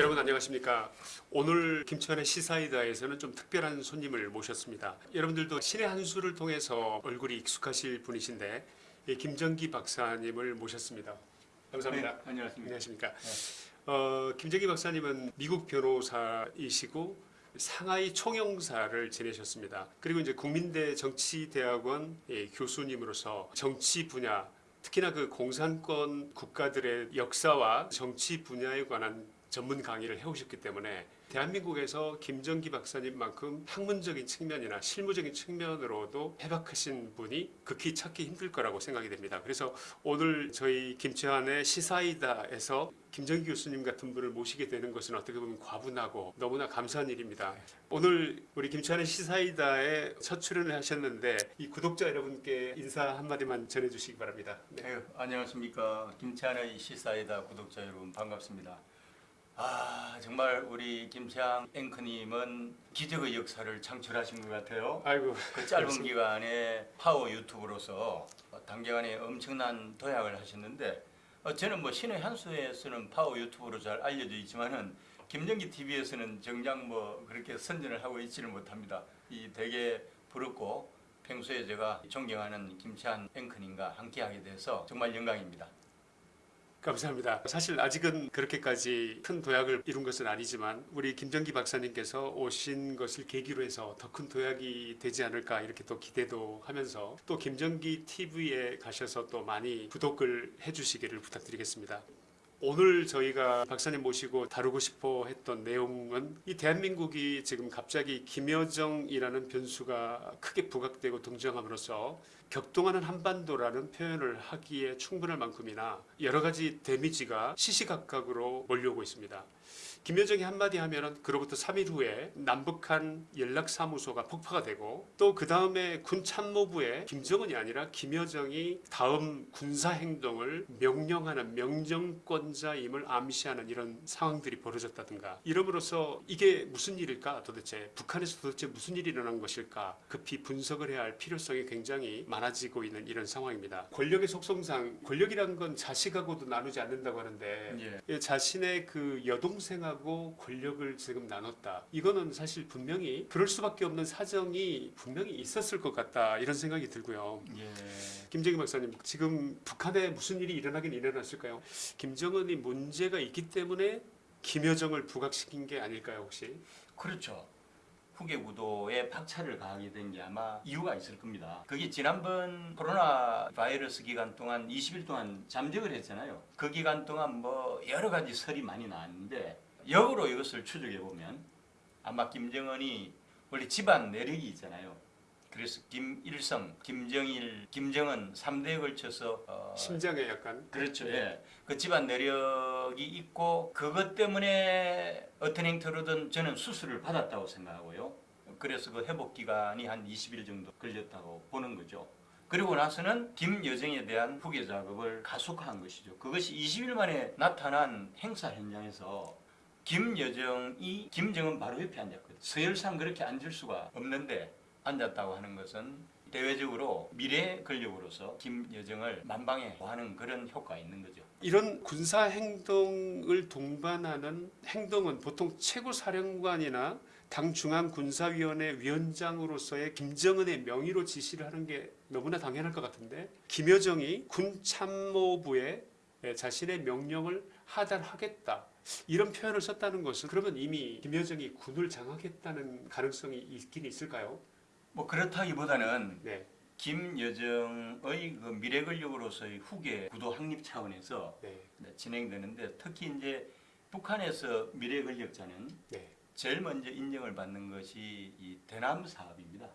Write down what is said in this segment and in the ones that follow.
여러분 안녕하십니까. 오늘 김천의 시사이다에서는 좀 특별한 손님을 모셨습니다. 여러분들도 신의 한 수를 통해서 얼굴이 익숙하실 분이신데 이 김정기 박사님을 모셨습니다. 감사합니다. 네, 안녕하십니까. 안녕하십니까. 어, 김정기 박사님은 미국 변호사이시고 상하이 총영사를 지내셨습니다. 그리고 이제 국민대 정치대학원 예, 교수님으로서 정치 분야 특히나 그 공산권 국가들의 역사와 정치 분야에 관한 전문 강의를 해오셨기 때문에 대한민국에서 김정기 박사님만큼 학문적인 측면이나 실무적인 측면으로도 해박하신 분이 극히 찾기 힘들 거라고 생각이 됩니다. 그래서 오늘 저희 김치환의 시사이다에서 김정기 교수님 같은 분을 모시게 되는 것은 어떻게 보면 과분하고 너무나 감사한 일입니다. 오늘 우리 김치환의 시사이다에 첫 출연을 하셨는데 이 구독자 여러분께 인사 한마디만 전해주시기 바랍니다. 네. 네, 안녕하십니까. 김치환의 시사이다 구독자 여러분 반갑습니다. 아 정말 우리 김치환 앵커님은 기적의 역사를 창출하신 것 같아요. 아이고 그 짧은 기간에 파워 유튜브로서 단기간에 엄청난 도약을 하셨는데 어, 저는 뭐 신의 한수에서는 파워 유튜브로 잘 알려져 있지만은 김정기 TV에서는 정작 뭐 그렇게 선전을 하고 있지는 못합니다. 이 되게 부럽고 평소에 제가 존경하는 김치한 앵커님과 함께하게 돼서 정말 영광입니다. 감사합니다. 사실 아직은 그렇게까지 큰 도약을 이룬 것은 아니지만 우리 김정기 박사님께서 오신 것을 계기로 해서 더 큰 도약이 되지 않을까 이렇게 또 기대도 하면서 또 김정기 TV에 가셔서 또 많이 구독을 해주시기를 부탁드리겠습니다. 오늘 저희가 박사님 모시고 다루고 싶어 했던 내용은 이 대한민국이 지금 갑자기 김여정이라는 변수가 크게 부각되고 등장함으로써 격동하는 한반도라는 표현을 하기에 충분할 만큼이나 여러 가지 데미지가 시시각각으로 몰려오고 있습니다. 김여정이 한마디 하면은 그로부터 3일 후에 남북한 연락사무소가 폭파가 되고 또 그 다음에 군 참모부에 김정은이 아니라 김여정이 다음 군사 행동을 명령하는 명령권자임을 암시하는 이런 상황들이 벌어졌다든가 이름으로써 이게 무슨 일일까 도대체 북한에서 도대체 무슨 일이 일어난 것일까 급히 분석을 해야 할 필요성이 굉장히 많아지고 있는 이런 상황입니다. 권력의 속성상 권력이란 건 자식하고도 나누지 않는다고 하는데 예. 자신의 그 여동생하고 권력을 지금 나눴다. 이거는 사실 분명히 그럴 수밖에 없는 사정이 분명히 있었을 것 같다. 이런 생각이 들고요. 예. 김정희 박사님, 지금 북한에 무슨 일이 일어나긴 일어났을까요? 김정은이 문제가 있기 때문에 김여정을 부각시킨 게 아닐까요, 혹시? 그렇죠. 후계 구도에 박차를 가하게 된 게 아마 이유가 있을 겁니다. 그게 지난번 코로나 바이러스 기간 동안 20일 동안 잠적을 했잖아요. 그 기간 동안 뭐 여러 가지 설이 많이 나왔는데 역으로 이것을 추적해 보면 아마 김정은이 원래 집안 내력이 있잖아요. 그래서 김일성, 김정일, 김정은 3대에 걸쳐서 어, 심장에 약간 그렇죠. 예. 그 집안 내력이 있고 그것 때문에 어떤 행태로든 저는 수술을 받았다고 생각하고요. 그래서 그 회복 기간이 한 20일 정도 걸렸다고 보는 거죠. 그리고 나서는 김여정에 대한 후계 작업을 가속화한 것이죠. 그것이 20일 만에 나타난 행사 현장에서 김여정이 김정은 바로 옆에 앉았거든요. 서열상 그렇게 앉을 수가 없는데 앉았다고 하는 것은 대외적으로 미래 권력으로서 김여정을 만방에 하는 그런 효과가 있는 거죠. 이런 군사 행동을 동반하는 행동은 보통 최고 사령관이나 당 중앙 군사위원회 위원장으로서의 김정은의 명의로 지시를 하는 게 너무나 당연할 것 같은데 김여정이 군 참모부에 자신의 명령을 하달하겠다 이런 표현을 썼다는 것은 그러면 이미 김여정이 군을 장악했다는 가능성이 있긴 있을까요? 뭐 그렇다기보다는 네, 김여정의 그 미래 권력으로서의 후계 구도 확립 차원에서 네, 네, 진행되는데 특히 이제 북한에서 미래 권력자는 네. 제일 먼저 인정을 받는 것이 이 대남 사업입니다.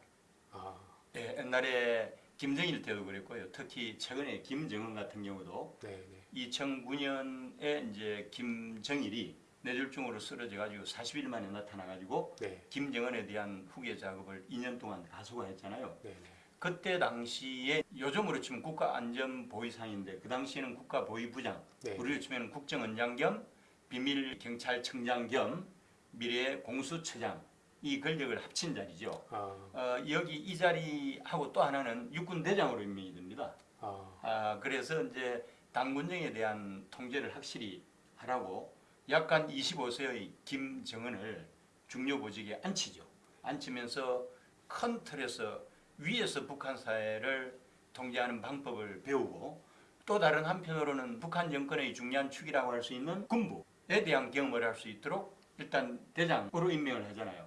아, 예, 옛날에 김정일 때도 그랬고요. 특히 최근에 김정은 같은 경우도 네, 네. 2009년에 이제 김정일이 뇌졸중으로 쓰러져 가지고 40일 만에 나타나 가지고 네, 김정은에 대한 후계 작업을 2년 동안 가속화했잖아요. 네, 네. 그때 당시에 요즘으로 치면 국가안전보위상인데 그 당시에는 국가보위부장, 네. 우리로 치면 국정원장 겸 비밀경찰청장 겸 미래 공수처장 이 권력을 합친 자리죠. 아, 어, 여기 이 자리하고 또 하나는 육군 대장으로 임명이 됩니다. 아, 아, 그래서 이제 당군정에 대한 통제를 확실히 하라고 약간 25세의 김정은을 중요 보직에 앉히죠. 앉히면서 큰 틀에서 위에서 북한 사회를 통제하는 방법을 배우고 또 다른 한편으로는 북한 정권의 중요한 축이라고 할 수 있는 군부에 대한 경험을 할 수 있도록 일단 대장으로 임명을 하잖아요.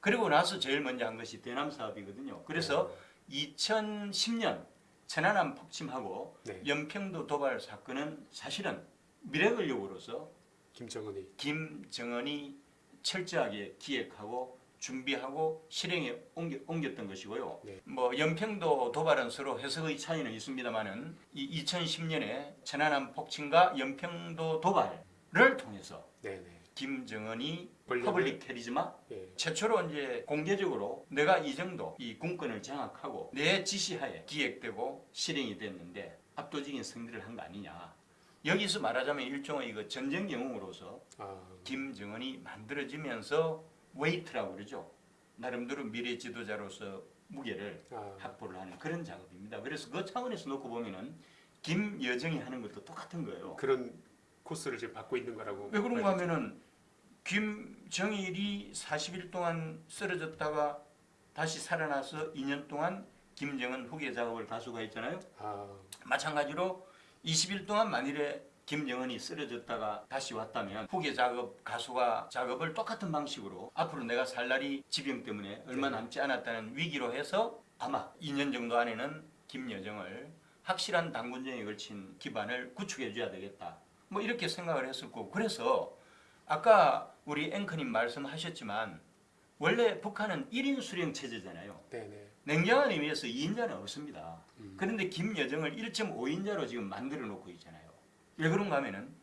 그리고 나서 제일 먼저 한 것이 대남 사업이거든요. 그래서 2010년 천안함 폭침하고 네. 연평도 도발 사건은 사실은 미래근력으로서 김정은이 김정은이 철저하게 기획하고 준비하고 실행에 옮겨, 옮겼던 것이고요. 네. 뭐 연평도 도발은 서로 해석의 차이는 있습니다만은 이 2010년에 천안함 폭침과 연평도 도발을 통해서 네 네. 김정은이 public charisma 예. 최초로 이제 공개적으로 내가 이 정도 이 군권을 장악하고 내 지시하에 기획되고 실행이 됐는데 압도적인 승리를 한 거 아니냐. 여기서 말하자면 일종의 그 전쟁 영웅으로서 아, 김정은이 만들어지면서 weight라고 그러죠. 나름대로 미래 지도자로서 무게를 아, 확보를 하는 그런 작업입니다. 그래서 그 차원에서 놓고 보면은 김여정이 하는 것도 똑같은 거예요. 그런 코스를 지금 받고 있는 거라고. 왜 그런가. 하면은 김정일이 40일 동안 쓰러졌다가 다시 살아나서 2년 동안 김정은 후계 작업을 가수가 했잖아요. 아, 마찬가지로 20일 동안 만일에 김정은이 쓰러졌다가 다시 왔다면 후계 작업 가수가 작업을 똑같은 방식으로 앞으로 내가 살 날이 지병 때문에 얼마 네. 남지 않았다는 위기로 해서 아마 2년 정도 안에는 김여정을 확실한 당군 정에 걸친 기반을 구축해 줘야 되겠다. 뭐 이렇게 생각을 했을 거고 그래서 아까 우리 앵커님 말씀하셨지만 원래 북한은 1인 수령 체제잖아요. 네네. 냉정한 의미에서 2인자는 없습니다. 음. 그런데 김여정을 1.5인자로 지금 만들어 놓고 있잖아요. 왜 그런가 하면은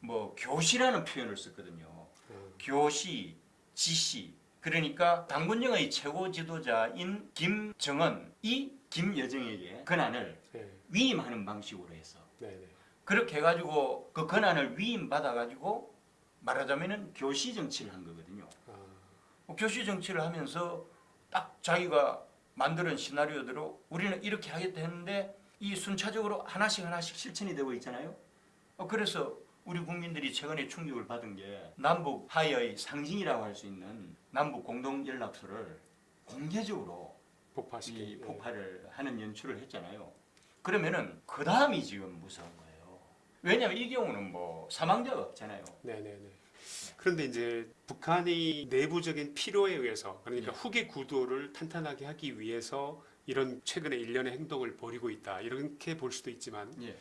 뭐 교시라는 표현을 썼거든요. 어, 교시, 지시. 그러니까 당군정의 최고 지도자인 김정은이 김여정에게 권한을 네. 위임하는 방식으로 해서 네 네. 그렇게 해가지고 그 권한을 위임 받아가지고 말하자면은 교시 정치를 한 거거든요. 아, 뭐 교시 정치를 하면서 딱 자기가 만드는 시나리오대로 우리는 이렇게 하겠다 했는데 이 순차적으로 하나씩 하나씩 실천이 되고 있잖아요. 어, 그래서 우리 국민들이 최근에 충격을 받은 게 남북 하의 상징이라고 할 수 있는 남북 공동 연락소를 공개적으로 폭파시키. 이 폭발을 하는 연출을 했잖아요. 그러면은 그 다음이 지금 무서운 거예요. 왜냐하면 이 경우는 뭐 사망자가 없잖아요. 네네네. 그런데 이제 북한이 내부적인 필요에 의해서 그러니까 예. 후계 구도를 탄탄하게 하기 위해서 이런 최근의 일련의 행동을 벌이고 있다 이렇게 볼 수도 있지만 예.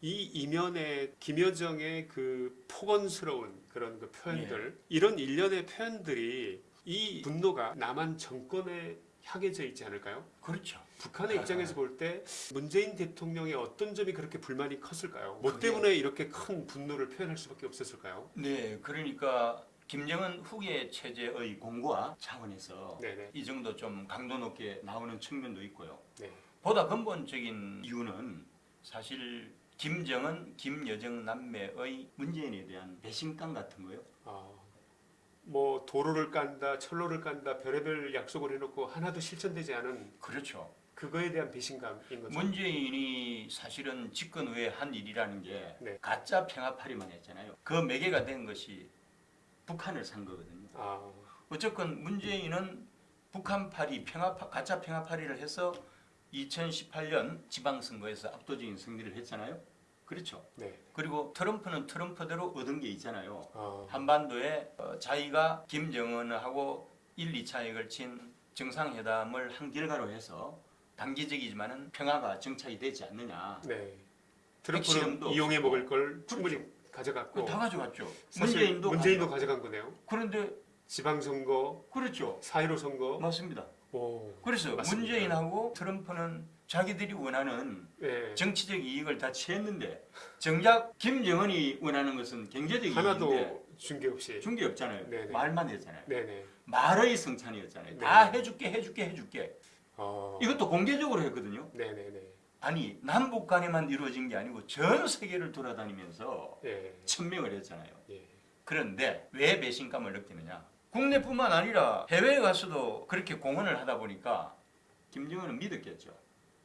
이 이면에 김여정의 그 폭언스러운 그런 그 표현들 예. 이런 일련의 표현들이 이 분노가 남한 정권에 향해져 있지 않을까요? 그렇죠. 북한의 입장에서 볼 때 문재인 대통령의 어떤 점이 그렇게 불만이 컸을까요? 뭐 그게- 때문에 이렇게 큰 분노를 표현할 수밖에 없었을까요? 네, 그러니까 김정은 후계 체제의 공고화 차원에서 네네. 이 정도 좀 강도 높게 나오는 측면도 있고요. 네. 보다 근본적인 이유는 사실 김정은, 김여정 남매의 문재인에 대한 배신감 같은 거요. 아, 뭐 도로를 깐다, 철로를 깐다, 별의별 약속을 해놓고 하나도 실천되지 않은 그렇죠. 그거에 대한 배신감인 거죠. 문재인이 사실은 집권 후에 한 일이라는 게 네. 가짜 평화파리만 했잖아요. 그 매개가 된 것이 북한을 산 거거든요. 아, 어쨌건 문재인은 북한파리 평화파 가짜 평화파리를 해서 2018년 지방선거에서 압도적인 승리를 했잖아요. 그렇죠. 네. 그리고 트럼프는 트럼프대로 얻은 게 있잖아요. 아, 한반도에 어, 자기가 김정은하고 1, 2차에 걸친 정상회담을 한 결과로 해서 단기적이지만은 평화가 정착이 되지 않느냐. 네. 트럼프는 이용해. 먹을 걸 충분히 가져갔고 다 가져갔죠. 문재인도 문재인도. 가져간 거네요. 그런데 지방선거, 그렇죠. 4.15 선거. 맞습니다. 오, 그래서 맞습니다. 문재인하고 트럼프는 자기들이 원하는 네. 정치적 이익을 다 취했는데 정작 김정은이 원하는 것은 경제적 이익인데 게 없이. 준게 없잖아요. 네네. 말만 했잖아요. 네네. 말의 성찬이었잖아요. 네. 다 해줄게 해줄게 해줄게. 어, 이것도 공개적으로 했거든요. 네네네. 아니 남북 간에만 이루어진 게 아니고 전 세계를 돌아다니면서 예. 천명을 했잖아요. 예. 그런데 왜 배신감을 느끼느냐? 국내뿐만 아니라 해외에 가서도 그렇게 공헌을 하다 보니까 김정은은 믿었겠죠.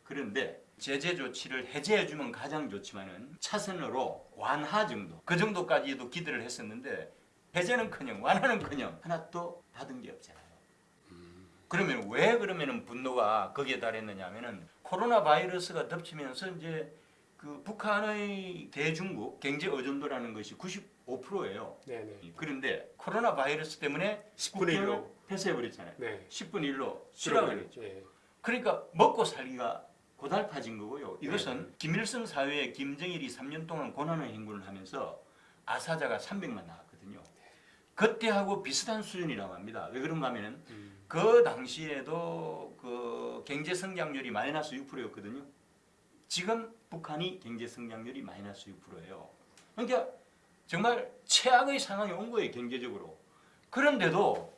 그런데 제재 조치를 해제해 주면 가장 좋지만은 차선으로 완화 정도 그 정도까지도 기대를 했었는데 해제는커녕 완화는커녕 하나도 받은 게 없잖아요. 그러면 왜 그러면은 분노가 거기에 달했느냐면은 코로나 바이러스가 덮치면서 이제 그 북한의 대중국 경제 의존도라는 것이 95%예요. 네네. 그런데 코로나 바이러스 때문에 10분의 1로. 폐쇄해 버렸잖아요. 네. 10분의 1로 추락을 했죠. 예. 그러니까 먹고 살기가 고달파진 거고요. 이것은 김일성 사회에 김정일이 3년 동안 고난의 행군을 하면서 아사자가 300만 나왔거든요. 그때하고 비슷한 수준이라고 합니다. 왜 그런가 하면 은 음. 그 당시에도 그 경제 성장률이 마이너스 6%였거든요. 지금 북한이 경제 성장률이 마이너스 6%예요. 그러니까 정말 최악의 상황이 온 거예요, 경제적으로. 그런데도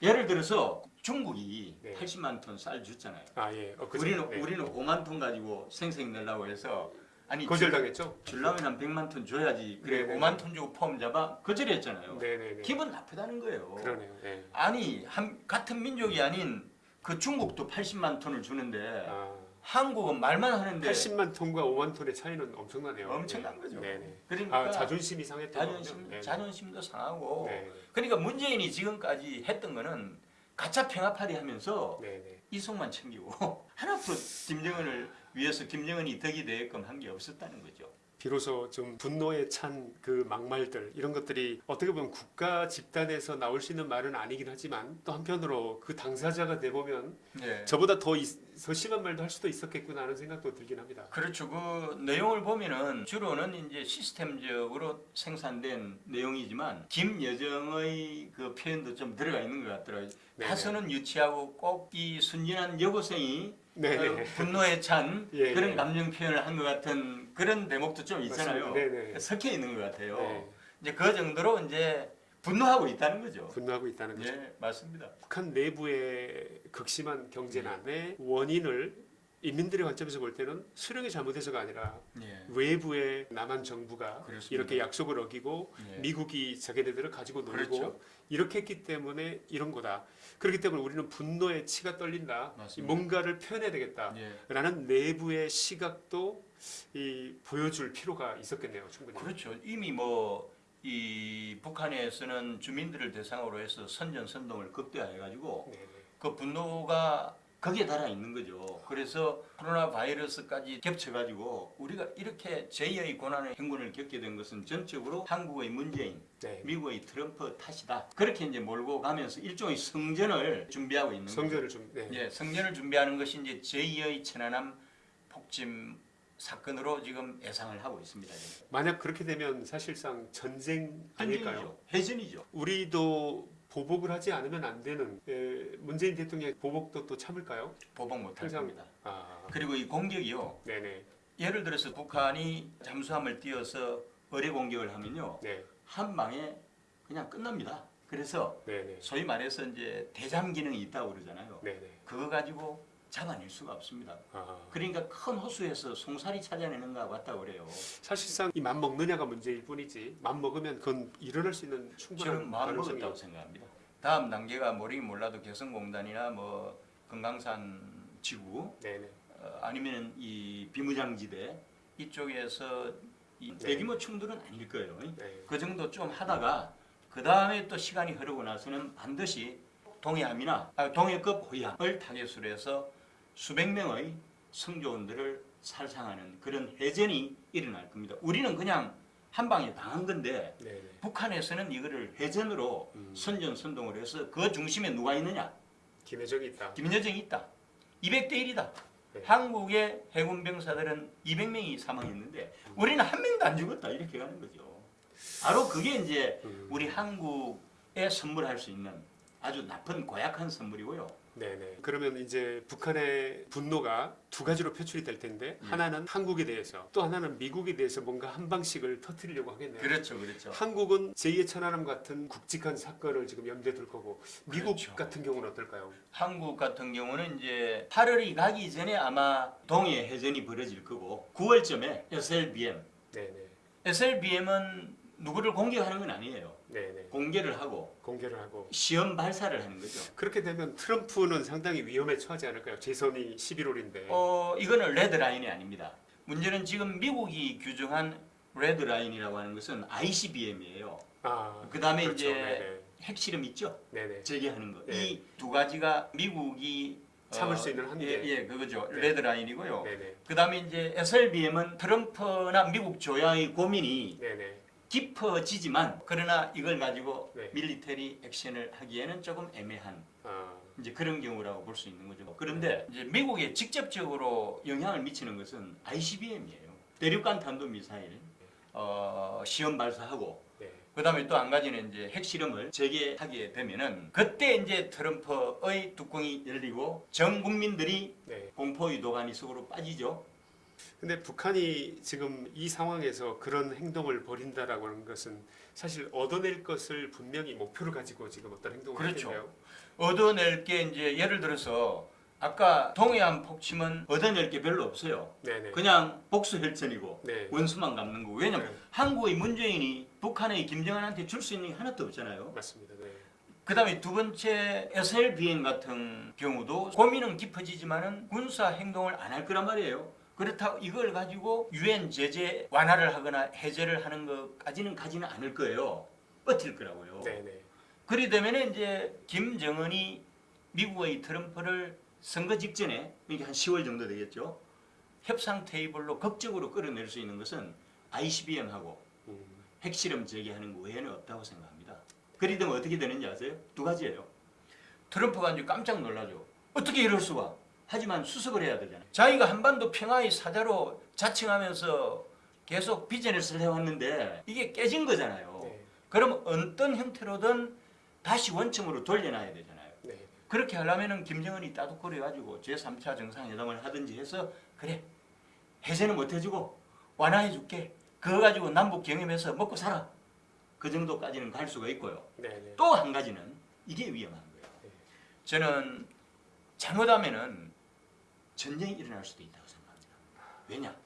예를 들어서 중국이 네. 80만 톤 쌀 줬잖아요. 아 예. 어? 우리는 네. 우리는 5만 톤 가지고 생생 내려고 해서 아니 거절당했죠? 줄라면 한 100만 톤 줘야지. 그래 네네. 5만 톤 주고 폼 잡아 거절했잖아요. 네네네. 기분 나쁘다는 거예요. 그러네요. 네. 아니 한, 같은 민족이 아닌 그 중국도 80만 톤을 주는데 아, 한국은 말만 하는데 80만 톤과 5만 톤의 차이는 엄청나네요. 엄청난 네. 거죠. 네네. 그러니까 아 자존심이 상했던 자존심. 네네. 자존심도 상하고 네. 그러니까 문재인이 지금까지 했던 거는 가짜 평화파리 하면서 네네. 이속만 챙기고 하나도 김정은을 위해서 김정은이 덕이 되게끔 한 게 없었다는 거죠. 비로소 좀 분노에 찬 그 막말들 이런 것들이 어떻게 보면 국가 집단에서 나올 수 있는 말은 아니긴 하지만 또 한편으로 그 당사자가 돼 보면 네. 저보다 더, 이- 더 심한 말도 할 수도 있었겠구나 하는 생각도 들긴 합니다. 그렇죠. 그 내용을 보면은 주로는 이제 시스템적으로 생산된 내용이지만 김여정의 그 표현도 좀 들어가 있는 것 같더라고요. 네네. 다소는 유치하고 꼭 이 순진한 여고생이. 어, 분노에 찬 예, 그런 예. 감정 표현을 한 것 같은 그런 대목도 좀 있잖아요. 맞습니다. 네네. 섞여 있는 것 같아요. 네. 이제 그 정도로 이제 분노하고 있다는 거죠. 분노하고 있다는 거죠. 예, 맞습니다. 북한 내부의 극심한 경제난의 원인을 인민들의 관점에서 볼 때는 수령이 잘못해서가 아니라 예. 외부의 남한 정부가 그렇습니다. 이렇게 약속을 어기고 예. 미국이 자기네들을 가지고 놀고 그렇죠. 이렇게 했기 때문에 이런 거다. 그렇기 때문에 우리는 분노에 치가 떨린다. 맞습니다. 뭔가를 표현해야 되겠다. 예. 라는 내부의 시각도 이 보여줄 필요가 있었겠네요. 충분히. 그렇죠. 이미 뭐 이 북한에서는 주민들을 대상으로 해서 선전 선동을 극대화해가지고 네네. 그 분노가 거기에 달아 있는 거죠. 그래서 코로나 바이러스까지 겹쳐가지고 우리가 이렇게 제2의 고난의 행군을 겪게 된 것은 전적으로 한국의 문재인, 네. 미국의 트럼프 탓이다. 그렇게 이제 몰고 가면서 일종의 성전을 준비하고 있는. 성전을 좀 네. 예, 성전을 준비하는 것이 이제 제2의 천안함 폭침 사건으로 지금 예상을 하고 있습니다. 만약 그렇게 되면 사실상 전쟁 아닐까요? 전쟁이죠. 해전이죠. 우리도 보복을 하지 않으면 안 되는 에, 문재인 대통령 보복도 또 참을까요? 보복 못할 겁니다. 아, 그리고 이 공격이요. 네네, 예를 들어서 북한이 잠수함을 띄워서 어뢰 공격을 하면요. 네, 한 방에 그냥 끝납니다. 그래서 네네, 소위 말해서 이제 대잠 기능이 있다고 그러잖아요. 네네. 그거 가지고 잡아낼 수가 없습니다. 아, 그러니까 큰 호수에서 송사리 찾아내는 거 같다고 그래요. 사실상 이 맘 먹느냐가 문제일 뿐이지 맘 먹으면 그건 일어날 수 있는 충분한 저는 마음 가능성이 먹었다고 생각합니다. 다음 단계가 모르긴 몰라도 개성공단이나 뭐 금강산 지구 어, 아니면 이 비무장지대 이쪽에서 이 네. 대규모 충돌은 아닐 거예요. 네. 그 정도 좀 하다가 그 다음에 또 시간이 흐르고 나서는 반드시 동해함이나 아, 동해급 호위함을 타겟으로 해서 수백 명의 성조원들을 살상하는 그런 해전이 일어날 겁니다. 우리는 그냥 한 방에 당한 건데 네네. 북한에서는 이거를 해전으로 음. 선전 선동을 해서 그 중심에 누가 있느냐? 김혜정이 있다. 김여정이 있다. 200대 1이다. 네. 한국의 해군 병사들은 200명이 사망했는데 우리는 한 명도 안 죽었다 이렇게 가는 거죠. 바로 그게 이제 음. 우리 한국에 선물할 수 있는 아주 나쁜 고약한 선물이고요. 네네. 그러면 이제 북한의 분노가 두 가지로 표출이 될 텐데 예. 하나는 한국에 대해서 또 하나는 미국에 대해서 뭔가 한 방식을 터뜨리려고 하겠네요. 그렇죠, 그렇죠. 한국은 제2의 천안함 같은 굵직한 사건을 지금 염두에 둘 거고 미국 그렇죠. 같은 경우는 어떨까요? 한국 같은 경우는 이제 8월이 가기 전에 아마 동해 해전이 벌어질 거고 9월쯤에 SLBM 네네. SLBM은 누구를 공격하는 건 아니에요. 네네. 공개를 하고 공개를 하고 시험 발사를 하는 거죠. 그렇게 되면 트럼프는 상당히 위험에 처하지 않을까요? 재선이 11월인데. 어, 이거는 red line이 아닙니다. 문제는 지금 미국이 규정한 red line이라고 하는 것은 ICBM이에요. 아, 그 다음에 그렇죠. 이제 네네. 핵실험 있죠? 네네. 재개하는 거. 네. 이 두 가지가 미국이 참을 수 있는 한계. 예, 예, 그거죠. 네. red line이고요. 네네. 그 다음에 이제 SLBM은 트럼프나 미국 조야의 고민이 네네. 깊어지지만 그러나 이걸 가지고 네. 밀리터리 액션을 하기에는 조금 애매한 아, 이제 그런 경우라고 볼 수 있는 거죠. 그런데 이제 미국에 직접적으로 영향을 미치는 것은 ICBM이에요. 대륙간 탄도 미사일 어, 시험 발사하고 네. 그 다음에 또 한 가지는 이제 핵실험을 재개하게 되면은 그때 이제 트럼프의 뚜껑이 열리고 전 국민들이 네. 공포의 도가니 속으로 빠지죠. 근데 북한이 지금 이 상황에서 그런 행동을 벌인다라고 하는 것은 사실 얻어낼 것을 분명히 목표를 가지고 지금 어떤 행동을 그렇죠. 하겠네요. 얻어낼 게 이제 예를 들어서 아까 동해안 폭침은 얻어낼 게 별로 없어요. 네네. 그냥 복수 혈전이고 네. 원수만 갚는 거고. 왜냐면 네. 한국의 문재인이 북한의 김정은한테 줄 수 있는 게 하나도 없잖아요. 맞습니다. 네. 그 다음에 두 번째 SLBM 같은 경우도 고민은 깊어지지만 은 군사 행동을 안 할 거란 말이에요. 그렇다고 이걸 가지고 유엔 제재 완화를 하거나 해제를 하는 것까지는 가지는 않을 거예요. 버틸 거라고요. 네네. 그리 되면 이제 김정은이 미국의 트럼프를 선거 직전에 이게 한 10월 정도 되겠죠. 협상 테이블로 극적으로 끌어낼 수 있는 것은 ICBM하고 음, 핵실험 재개하는 거 외에는 없다고 생각합니다. 그리 되면 어떻게 되는지 아세요? 두 가지예요. 트럼프가 이제 깜짝 놀라죠. 어떻게 이럴 수가? 하지만 수습을 해야 되잖아요. 자기가 한반도 평화의 사자로 자칭하면서 계속 비즈니스를 해왔는데 이게 깨진 거잖아요. 네. 그럼 어떤 형태로든 다시 원점으로 돌려놔야 되잖아요. 네. 그렇게 하려면은 김정은이 따독거려가지고 제3차 정상회담을 하든지 해서 그래 해제는 못 해주고 완화해줄게. 그거 가지고 남북 경협해서 먹고 살아. 그 정도까지는 갈 수가 있고요. 네네. 또한 가지는 이게 위험한 거예요. 네. 저는 잘못하면은 전쟁이 일어날 수도 있다고 생각합니다. 왜냐?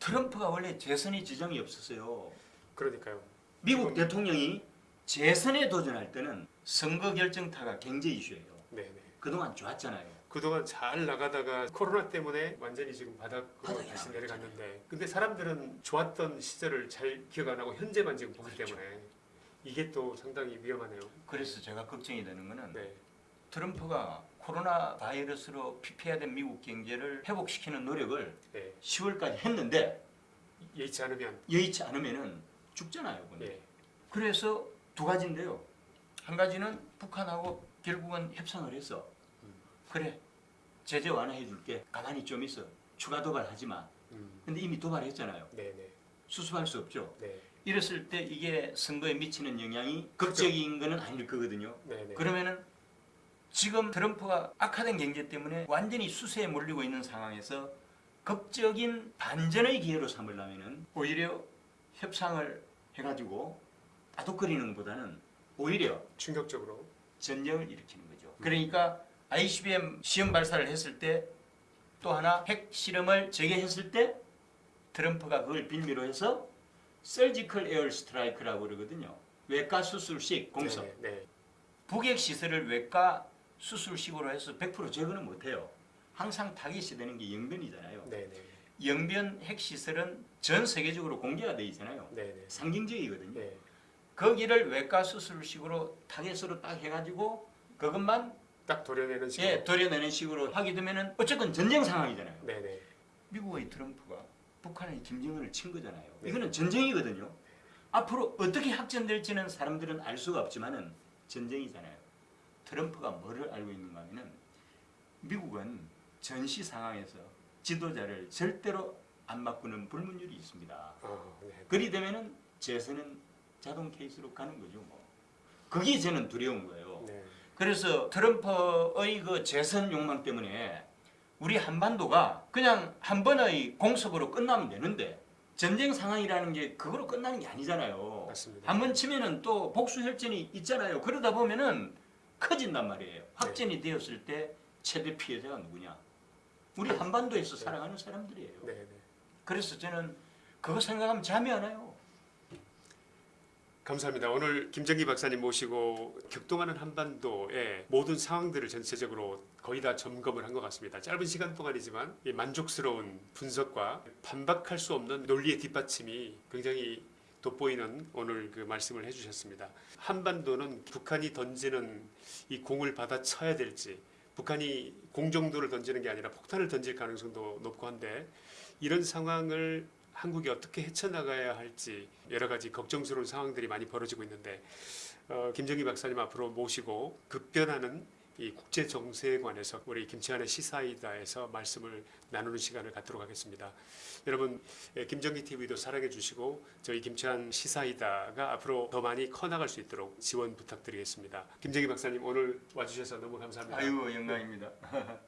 트럼프가 원래 재선이 지정이 없었어요. 그러니까요. 미국 대통령이 재선에 도전할 때는 선거 결정타가 경제 이슈예요. 네네. 그동안 좋았잖아요. 그동안 잘 나가다가 코로나 때문에 완전히 지금 바닥으로 다시. 내려갔는데 근데 사람들은 좋았던 시절을 잘 기억 안 하고 현재만 지금 보기 그렇죠. 때문에 이게 또 상당히 위험하네요. 그래서 제가 걱정이 되는 거는 네. 트럼프가 코로나 바이러스로 피폐해된 미국 경제를 회복시키는 노력을 네. 10월까지 했는데 예의치 않으면 여의치 않으면은 죽잖아요. 예. 그래서 두 가지인데요. 한 가지는 북한하고 결국은 협상을 했어. 음. 그래 제재 완화해 줄게. 가만히 좀 있어. 추가 도발하지 마. 음. 근데 이미 도발했잖아요. 네네. 수습할 수 없죠. 네. 이랬을 때 이게 선거에 미치는 영향이 극적인 거는 아닐 거거든요. 네네. 그러면은 지금 트럼프가 악화된 경제 때문에 완전히 수세에 몰리고 있는 상황에서 극적인 반전의 기회로 삼으려면은 오히려 협상을 해가지고 따독거리는 것보다는 오히려 충격적으로. 전쟁을 일으키는 거죠. 그러니까 ICBM 시험 발사를 했을 때 또 하나 핵 실험을 재개했을 때 트럼프가 그걸 빌미로 해서 surgical air strike라고 그러거든요. 외과 수술식 공습. 네. 네. 북핵 시설을 외과 수술식으로 해서 100% 제거는 못해요. 항상 타깃이 되는 게 영변이잖아요. 네네. 영변 핵 시설은 전 세계적으로 공개가 돼 있잖아요. 네네. 상징적이거든요. 네. 거기를 외과 수술식으로 타겟으로 딱 해가지고 그것만 딱 도려내는 식으로. 예, 도려내는 식으로 하게 되면은 어쨌든 전쟁 상황이잖아요. 네네. 미국의 트럼프가 북한의 김정은을 친 거잖아요. 네. 이거는 전쟁이거든요. 앞으로 어떻게 확전될지는 사람들은 알 수가 없지만은 전쟁이잖아요. 트럼프가 뭐를 알고 있는가 하면은 미국은 전시 상황에서 지도자를 절대로 안 바꾸는 불문율이 있습니다. 아, 네. 그리 되면은 재선은 자동 케이스로 가는 거죠. 뭐. 그게 저는 두려운 거예요. 네. 그래서 트럼프의 그 재선 욕망 때문에 우리 한반도가 그냥 한 번의 공습으로 끝나면 되는데 전쟁 상황이라는 게 그거로 끝나는 게 아니잖아요. 한 번 치면은 또 복수 혈전이 있잖아요. 그러다 보면은 커진단 말이에요. 확전이 되었을 때 최대 피해자가 누구냐? 우리 한반도에서 네. 살아가는 사람들이에요. 네네. 그래서 저는 그거 생각하면 잠이 안 와요. 감사합니다. 오늘 김정기 박사님 모시고 격동하는 한반도의 모든 상황들을 전체적으로 거의 다 점검을 한 것 같습니다. 짧은 시간 동안이지만 이 만족스러운 분석과 반박할 수 없는 논리의 뒷받침이 굉장히 돋보이는 오늘 그 말씀을 해주셨습니다. 한반도는 북한이 던지는 이 공을 받아쳐야 될지 북한이 공정도를 던지는 게 아니라 폭탄을 던질 가능성도 높고 한데 이런 상황을 한국이 어떻게 헤쳐나가야 할지 여러 가지 걱정스러운 상황들이 많이 벌어지고 있는데 어, 김정희 박사님 앞으로 모시고 급변하는 이 국제 정세에 관해서 우리 김치환의 시사이다에서 말씀을 나누는 시간을 갖도록 하겠습니다. 여러분 예, 김정희 TV도 사랑해 주시고 저희 김치환 시사이다가 앞으로 더 많이 커나갈 수 있도록 지원 부탁드리겠습니다. 김정희 박사님 오늘 와주셔서 너무 감사합니다. 아유 영광입니다.